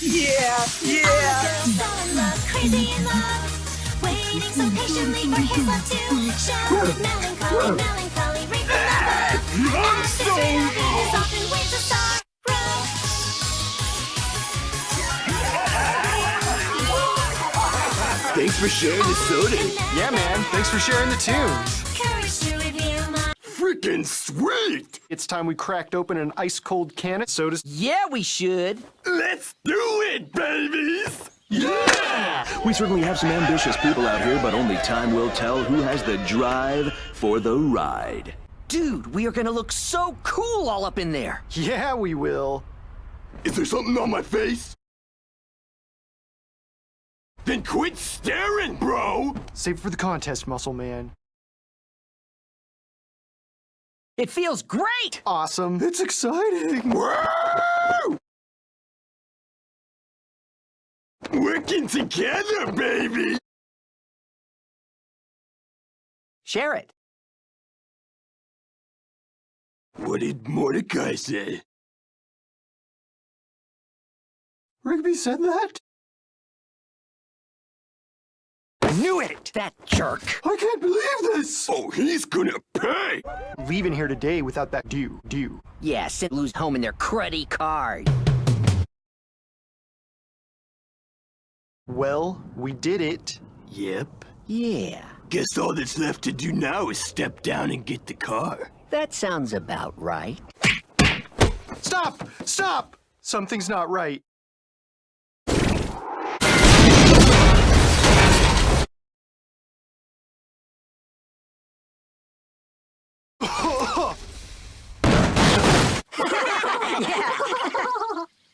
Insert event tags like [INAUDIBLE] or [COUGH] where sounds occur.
Yeah, yeah. Girl fell in love, crazy in love. Waiting so patiently for his love to show. Melancholy, melancholy, reap the love. I'm the so tree of Venus often waves a sorrow. Thanks for sharing the soda. Yeah, man. Thanks for sharing the tunes. Freaking sweet! It's time we cracked open an ice cold can of sodas. Yeah, we should. Let's do it, babies! Yeah! We certainly have some ambitious people out here, but only time will tell who has the drive for the ride. Dude, we are gonna look so cool all up in there. Yeah, we will. Is there something on my face? Then quit staring, bro! Save it for the contest, muscle man. It feels great. Awesome. It's exciting. Woo! Working together, baby! Share it. What did Mordecai say? Rigby said that? Knew it. That jerk. I can't believe this! Oh, he's gonna pay! Leaving here today without that due, due. Yeah, sit lose home in their cruddy card. Well, we did it. Yep. Yeah, Guess all that's left to do now is step down and get the car. that sounds about right. Stop! Stop! Something's not right. [LAUGHS] yeah.